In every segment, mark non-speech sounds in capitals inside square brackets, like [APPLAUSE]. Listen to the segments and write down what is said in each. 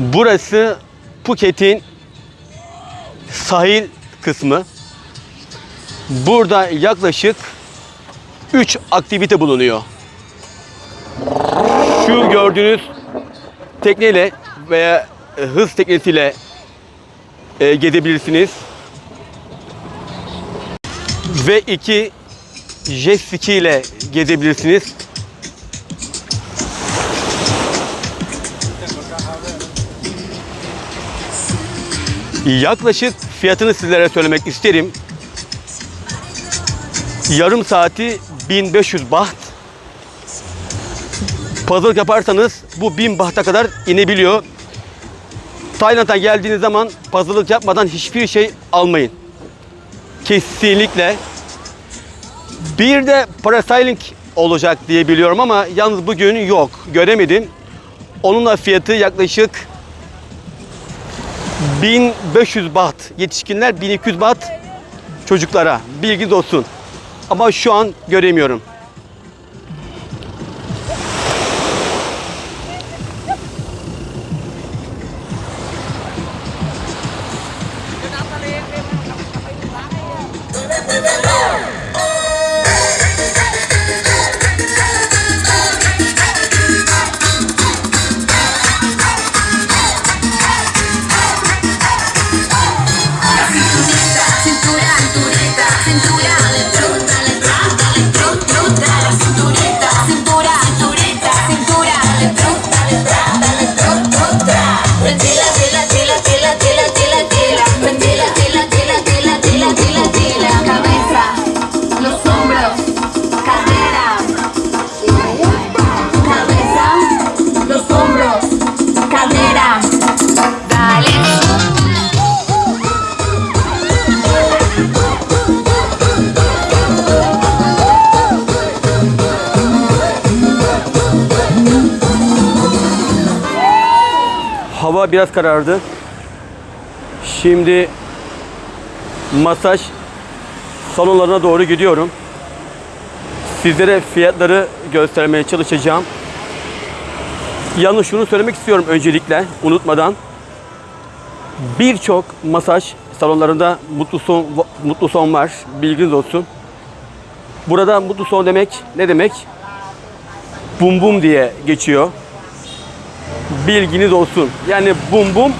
Burası Phuket'in sahil kısmı. Burada yaklaşık 3 aktivite bulunuyor. Şu gördüğünüz tekneyle veya e, hız teknesiyle e, gezebilirsiniz. Ve iki jet ski ile gezebilirsiniz. Yaklaşık fiyatını sizlere söylemek isterim. Yarım saati 1500 baht. Pazarlık yaparsanız bu 1000 bahta kadar inebiliyor. Tayland'a geldiğiniz zaman pazarlık yapmadan hiçbir şey almayın. Kesinlikle. Bir de parasailing olacak diye biliyorum ama yalnız bugün yok. Göremedim. Onun da fiyatı yaklaşık 1500 baht. Yetişkinler 1200 baht çocuklara. Bilginiz olsun. Ama şu an göremiyorum. Biraz karardı. Şimdi masaj salonlarına doğru gidiyorum. Sizlere fiyatları göstermeye çalışacağım. Yalnız şunu söylemek istiyorum öncelikle unutmadan. Birçok masaj salonlarında mutlu son mutlu son var. Bilginiz olsun. Burada mutlu son demek ne demek? Bum bum diye geçiyor bilginiz olsun. Yani bum bum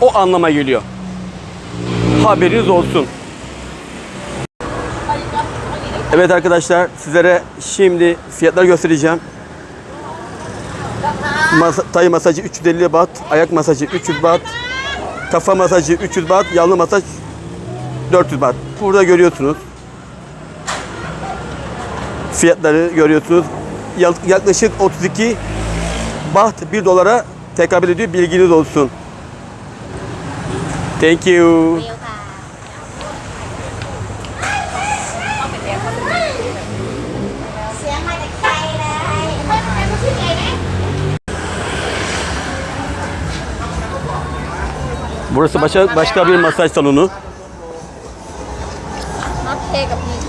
o anlama geliyor. Haberiniz olsun. Evet arkadaşlar sizlere şimdi fiyatları göstereceğim. Masa, tay masajı 350 baht, ayak masajı 300 baht, kafa masajı 300 baht, yanlı masaj 400 baht. Burada görüyorsunuz. Fiyatları görüyorsunuz. Yak- Yaklaşık 32 baht 1 dolara tekabül ediyor. Bilginiz olsun. Thank you. Burası başka başka bir masaj salonu. น็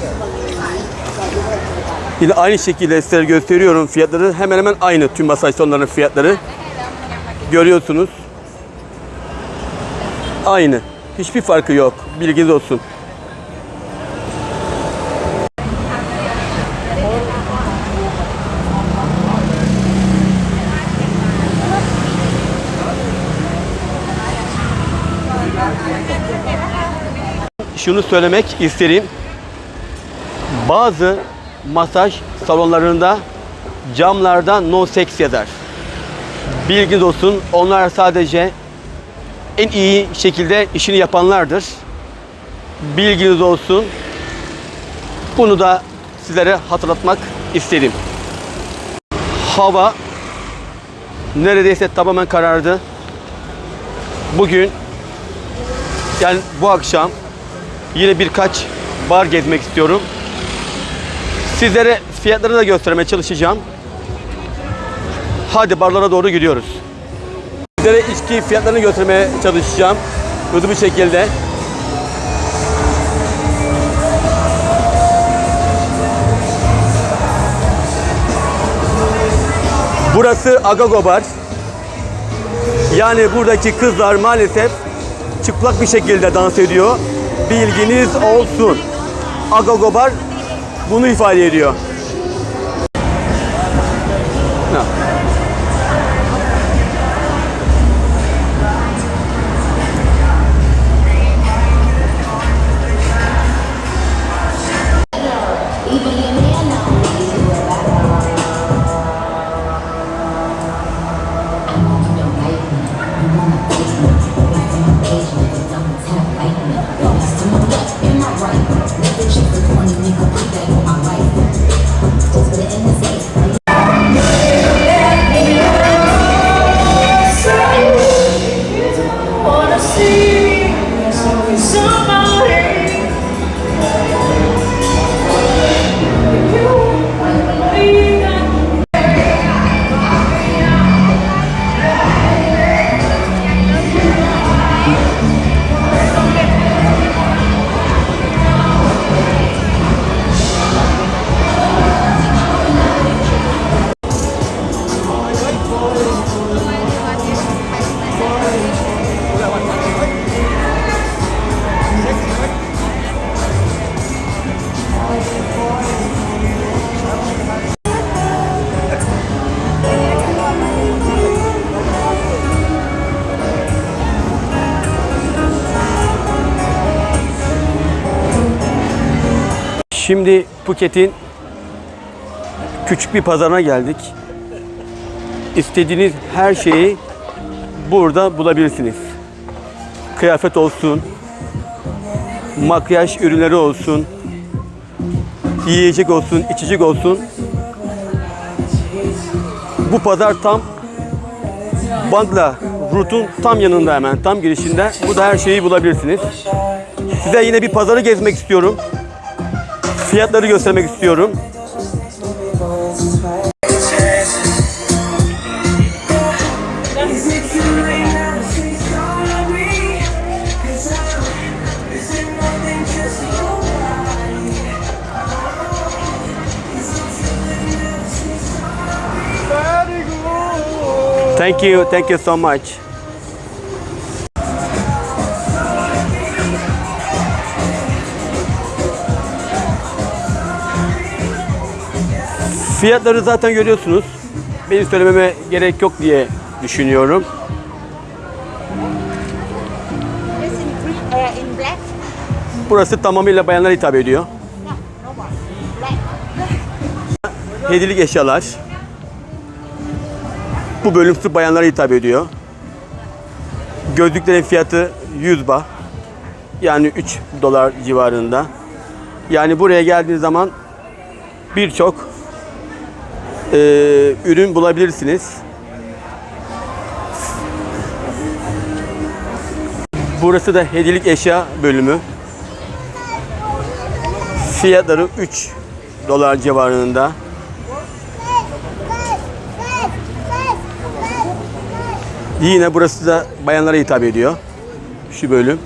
Yine aynı şekilde size gösteriyorum fiyatları. Hemen hemen aynı tüm masaj salonlarının fiyatları. Görüyorsunuz. Aynı. Hiçbir farkı yok. Bilginiz olsun. Şunu söylemek isterim. Bazı masaj salonlarında camlarda no sex yazar. Bilginiz olsun onlar sadece en iyi şekilde işini yapanlardır. Bilginiz olsun. Bunu da sizlere hatırlatmak istedim. Hava neredeyse tamamen karardı. Bugün yani bu akşam yine birkaç bar gezmek istiyorum. Sizlere fiyatları da göstermeye çalışacağım. Hadi barlara doğru gidiyoruz. Sizlere içki fiyatlarını göstermeye çalışacağım. Hızlı bir şekilde. Burası Agago Bar. Yani buradaki kızlar maalesef çıplak bir şekilde dans ediyor. Bilginiz olsun. Agogobar bunu ifade ediyor. Şimdi Phuket'in küçük bir pazarına geldik. İstediğiniz her şeyi burada bulabilirsiniz. Kıyafet olsun, makyaj ürünleri olsun, yiyecek olsun, içecek olsun. Bu pazar tam Bangla Rut'un tam yanında hemen, tam girişinde. Burada her şeyi bulabilirsiniz. Size yine bir pazarı gezmek istiyorum. Fiyatları göstermek istiyorum. Is it too late now to Fiyatları zaten görüyorsunuz. Benim söylememe gerek yok diye düşünüyorum. Burası tamamıyla bayanlara hitap ediyor. Hediyelik eşyalar. Bu bölüm sırf bayanlara hitap ediyor. Gözlüklerin fiyatı 100 bah. Yani 3 dolar civarında. Yani buraya geldiğiniz zaman birçok eee, ürün bulabilirsiniz. Burası da hediyelik eşya bölümü. Fiyatları 3 dolar civarında. Yine burası da bayanlara hitap ediyor. Şu bölüm.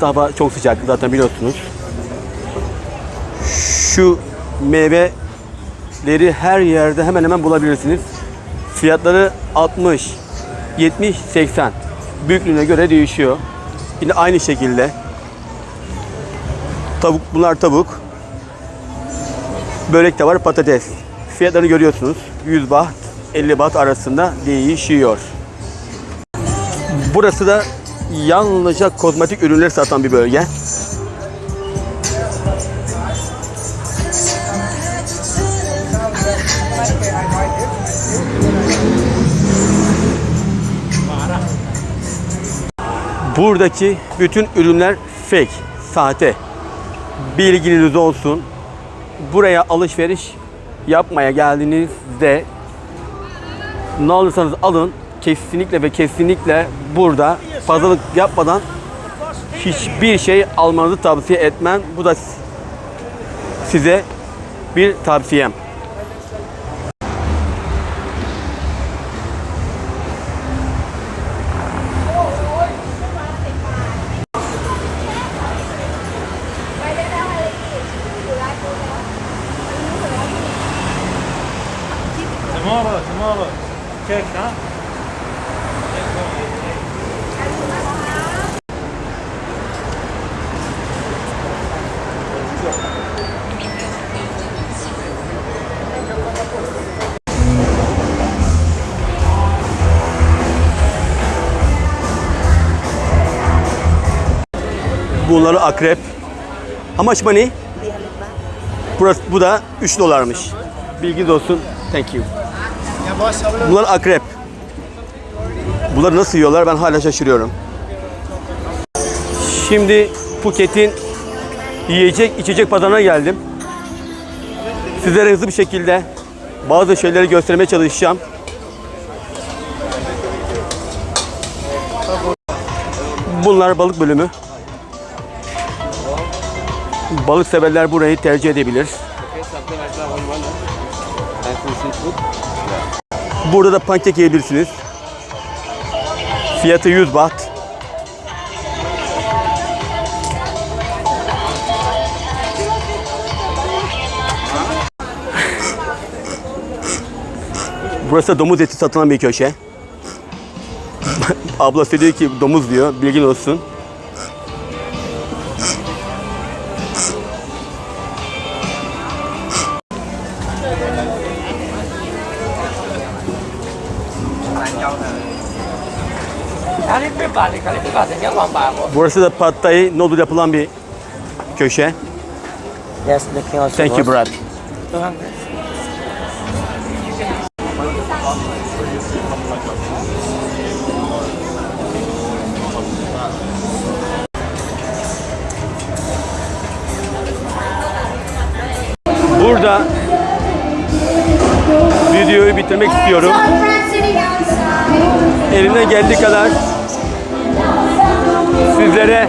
Hava çok sıcak zaten biliyorsunuz. Şu meyveleri her yerde hemen hemen bulabilirsiniz. Fiyatları 60, 70, 80. Büyüklüğüne göre değişiyor. Yine aynı şekilde. Tavuk bunlar tavuk. Börek de var, patates. Fiyatları görüyorsunuz. 100 baht, 50 baht arasında değişiyor. Burası da yalnızca kozmetik ürünler satan bir bölge. Buradaki bütün ürünler fake, sahte. Bilginiz olsun. Buraya alışveriş yapmaya geldiğinizde ne alırsanız alın kesinlikle ve kesinlikle burada pazarlık yapmadan hiçbir şey almanızı tavsiye etmem. Bu da size bir tavsiyem. Akrep. How money? Burası, bu da 3 dolarmış. Bilginiz olsun. Thank you. Bunlar akrep. Bunları nasıl yiyorlar ben hala şaşırıyorum. Şimdi Phuket'in yiyecek içecek pazarına geldim. Sizlere hızlı bir şekilde bazı şeyleri göstermeye çalışacağım. Bunlar balık bölümü. Balık severler burayı tercih edebilir. Burada da pankek yiyebilirsiniz. Fiyatı 100 baht. Burası da domuz eti satılan bir köşe. [LAUGHS] Ablası diyor ki domuz diyor. Bilgin olsun. Burası da pad thai noodle yapılan bir köşe. Yes, the king also Thank you. Brad. 200. Burada videoyu bitirmek istiyorum. Elimden geldiği kadar sizlere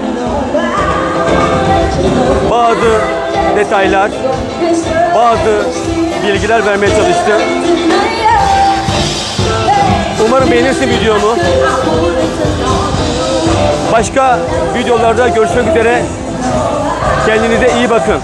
bazı detaylar, bazı bilgiler vermeye çalıştım. Umarım beğenirsin videomu. Başka videolarda görüşmek üzere. Kendinize iyi bakın.